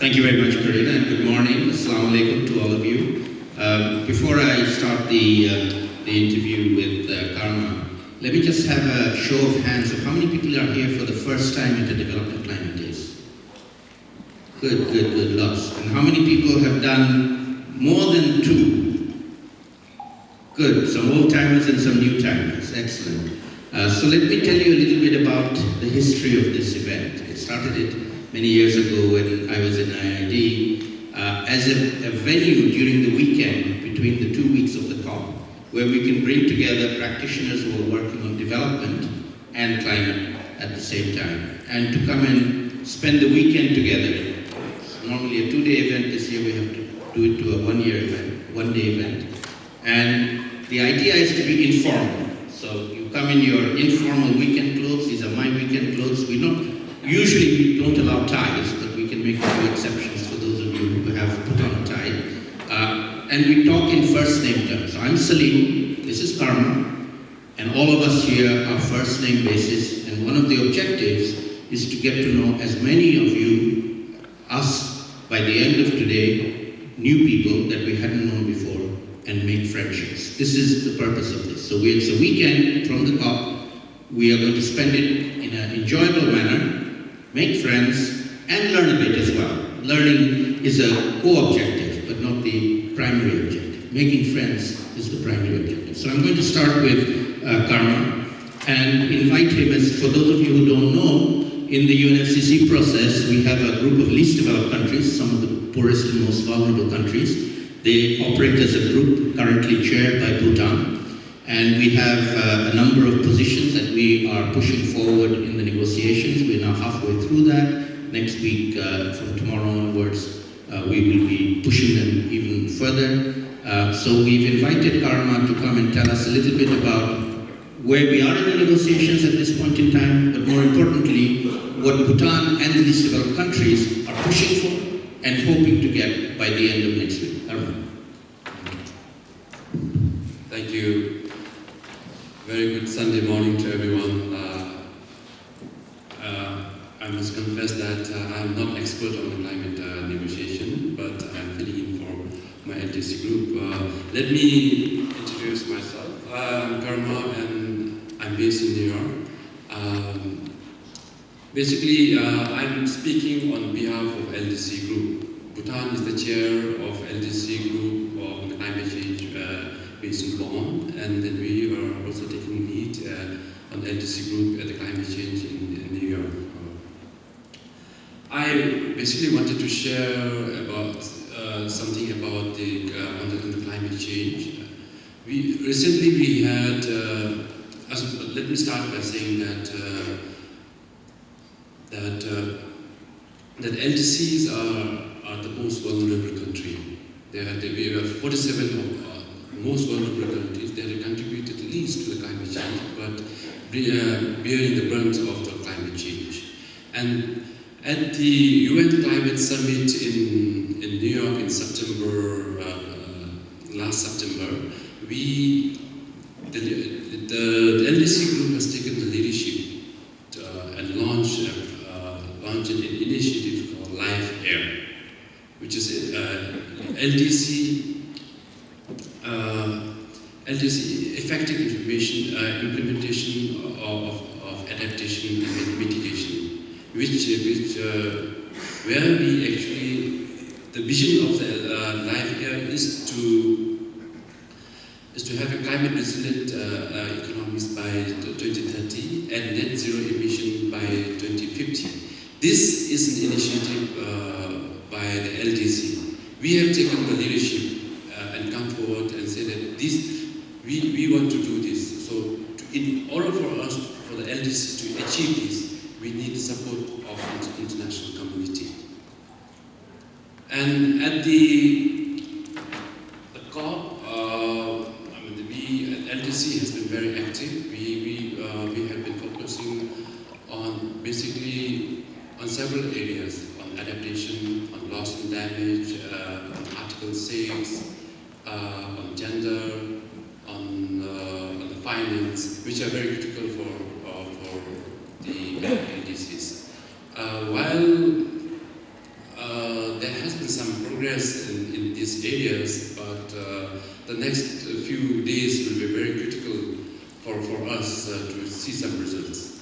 Thank you very much, Karina, and good morning. Assalamu alaikum to all of you. Um, before I start the, uh, the interview with uh, Karma, let me just have a show of hands of how many people are here for the first time at the Development Climate Days. Good, good, good, lots. And how many people have done more than two? Good, some old timers and some new timers. Excellent. Uh, so let me tell you a little bit about the history of this event. It started it many years ago when I was in IIED uh, as a, a venue during the weekend between the two weeks of the COP where we can bring together practitioners who are working on development and climate at the same time and to come and spend the weekend together. It's normally a two-day event, this year we have to do it to a one-year event, one-day event. And the idea is to be informal. So you come in your informal weekend clothes, these are my weekend clothes. We don't, usually we don't allow ties, but we can make a few exceptions for those of you who have put on a tie. Uh, and we talk in first name terms. I'm Salim, this is Karma, and all of us here are first name basis, and one of the objectives is to get to know as many of you, us, by the end of today, new people that we hadn't known before, and make friendships. This is the purpose of this. So we, it's a weekend from the COP. We are going to spend it in an enjoyable manner, make friends, and learn a bit as well. Learning is a co-objective, but not the primary objective. Making friends is the primary objective. So I'm going to start with uh, Karma and invite him as, for those of you who don't know, in the UNFCCC process, we have a group of least developed countries, some of the poorest and most vulnerable countries, they operate as a group currently chaired by Bhutan. And we have uh, a number of positions that we are pushing forward in the negotiations. We're now halfway through that. Next week, uh, from tomorrow onwards, uh, we will be pushing them even further. Uh, so we've invited Karma to come and tell us a little bit about where we are in the negotiations at this point in time, but more importantly, what Bhutan and the least developed countries are pushing for and hoping to get by the end of next week. Thank you. Very good Sunday morning to everyone. Uh, uh, I must confess that uh, I'm not expert on the climate uh, negotiation, but I'm filling in for my LDC group. Uh, let me introduce myself. I'm Karma and I'm based in New York. Um, basically, uh, I'm speaking on behalf of LDC group. Bhutan is the chair of LDC group on climate change in Bonn, and then we are also taking lead uh, on the LDC group at the climate change in, in New York. I basically wanted to share about uh, something about the, uh, on the, climate change. We recently we had. As, let me start by saying that that that LDCs are, are the most vulnerable country. They are, they, we have 47 of, most vulnerable countries that have contributed least to the climate change, but bearing the brunt of the climate change. And at the UN Climate Summit in, in New York in September, uh, last September, we, the, the, the LDC group has taken the leadership to, uh, and launched, uh, launched an initiative called LIFE-AR, which is uh, LDC uh, LDC effective information uh, implementation of, of adaptation and mitigation, which, which uh, where we actually, the vision of the uh, LIFE-AR is to is to have a climate resilient uh, uh, economies by 2030 and net zero emission by 2050. This is an initiative by the LDC. We have taken the leadership and come forward and say that this, we, we want to do this. So to, in order for us, for the LDC to achieve this, we need the support of the international community. And at the, the COP, uh, I mean, we, LDC has been very active. We, we, uh, we have been focusing on basically on several areas, on adaptation, on loss and damage, uh, on Article 6, uh, on gender, on, uh, on, the finance, which are very critical for, uh, for the LDCs. while there has been some progress in, in these areas, but uh, the next few days will be very critical for, for us uh, to see some results.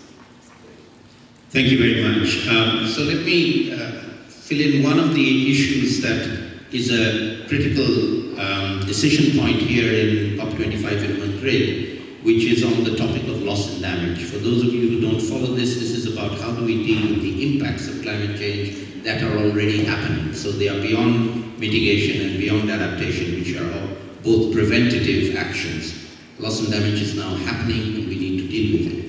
Thank you very much. Um, so let me uh, fill in one of the issues that is a critical um, decision point here in COP25 in Madrid, which is on the topic of loss and damage. For those of you who don't follow this, this is about how do we deal with the impacts of climate change that are already happening. So they are beyond mitigation and beyond adaptation, which are both preventative actions. Loss and damage is now happening and we need to deal with it.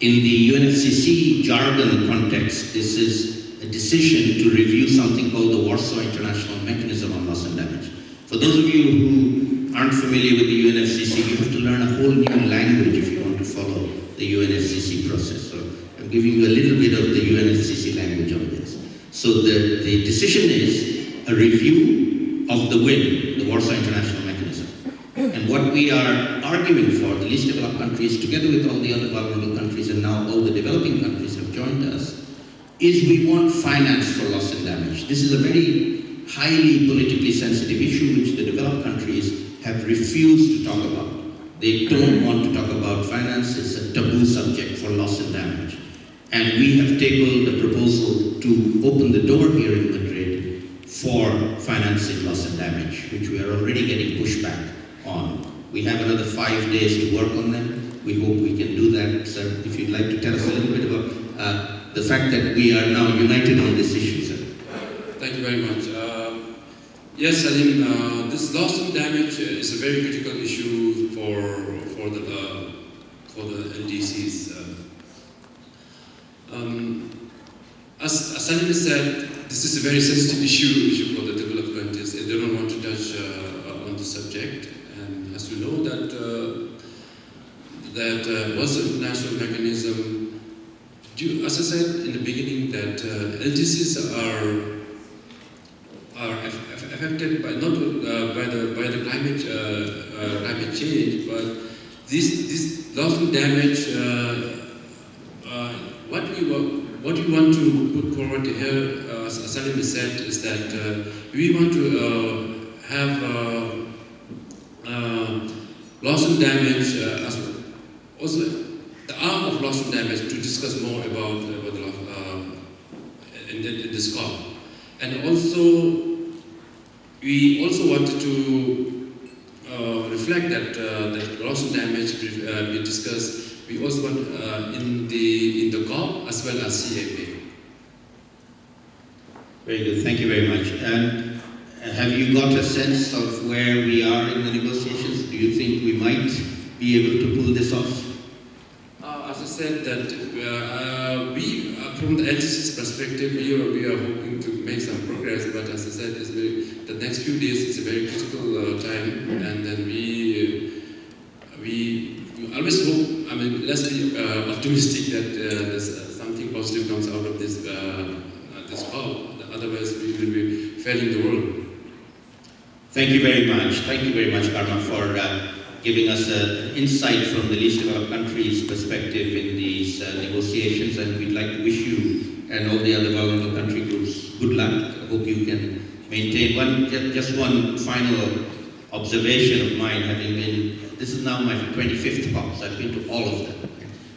In the UNFCCC jargon context, this is a decision to review something called the Warsaw International Mechanism on Loss and Damage. For those of you who aren't familiar with the UNFCCC, you have to learn a whole new language if you want to follow the UNFCCC process. So I'm giving you a little bit of the UNFCCC language on this. So the, the decision is a review of the WIM, the Warsaw International Mechanism. And what we are arguing for, the least developed countries, together with all the other vulnerable countries, and now all the developing countries have joined us, is we want finance for loss and damage. This is a very highly politically sensitive issue which the developed countries have refused to talk about. They don't want to talk about finance, it's a taboo subject for loss and damage. And we have tabled a proposal to open the door here in Madrid for financing loss and damage, which we are already getting pushback on. We have another five days to work on them. We hope we can do that. Sir, if you'd like to tell us a little bit about uh, the fact that we are now united on this issue, sir. Thank you very much. Uh, yes, Salim, uh, this loss and damage is a very critical issue for, for, the, uh, for the LDCs. Uh, um, as, as Salim said, this is a very sensitive issue, issue for the developed countries. They don't want to touch uh, on the subject And as you know, that uh, that uh, Warsaw International Mechanism. As I said in the beginning, that uh, LDCs are are affected by not uh, by the by the climate uh, uh, climate change, but this this loss and damage. what we what we want to put forward here, as Salim said, is that we want to have uh, loss and damage uh, as well. Also, the arm of loss and damage to discuss more about, uh, about uh, in, in this call. And also, we also wanted to uh, reflect that, uh, loss and damage uh, be discussed. We also want uh, in the in the COP as well as CAP. Very good. Thank you very much. And have you got a sense of where we are in the negotiations? Do you think we might be able to pull this off? Uh, said, that uh, we, uh, from the LDC's perspective, we are, we are hoping to make some progress. But as I said, very, the next few days is a very critical uh, time, and then we we, always hope. I mean, let's be uh, optimistic that uh, something positive comes out of this this call. Otherwise, we will be failing the world. Thank you very much. Thank you very much, Karma, for uh, giving us an insight from the least developed countries' perspective in these uh, negotiations. And we'd like to wish you and all the other vulnerable country groups good luck. I hope you can maintain one. Just one final observation of mine, having been. This is now my 25th COP, so I've been to all of them.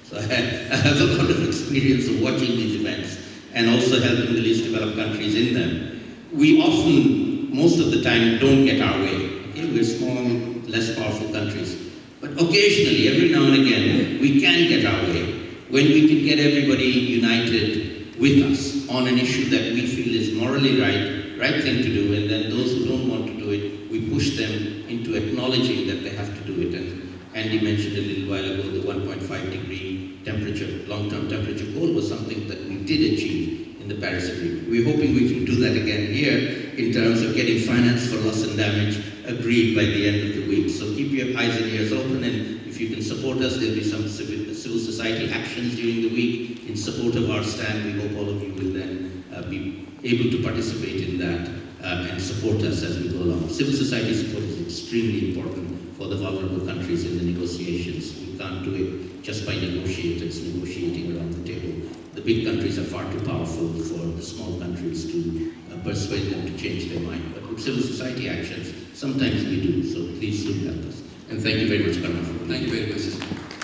So I have a lot of experience of watching these events and also helping the least developed countries in them. We often most of the time don't get our way. Okay? We're small, less powerful countries. But occasionally, every now and again, we can get our way when we can get everybody united with us on an issue that we feel is morally right, right thing to do, and then those who don't want to do it, we push them into acknowledging that they have to do it. And Andy mentioned a little while ago the 1.5 degree temperature, long-term temperature goal was something that we did achieve in the Paris Agreement. We're hoping we can do that again here in terms of getting finance for loss and damage agreed by the end of the week. So keep your eyes and ears open and if you can support us, there'll be some civil, society actions during the week in support of our stand. We hope all of you will then uh, be able to participate in that uh, and support us as we go along. Civil society support is extremely important for the vulnerable countries in the negotiations. We can't do it just by negotiators negotiating around the table. The big countries are far too powerful for the small countries to uh, persuade them to change their mind. But with civil society actions, sometimes we do. So please do help us. And thank you very much, Karma. Thank you very much.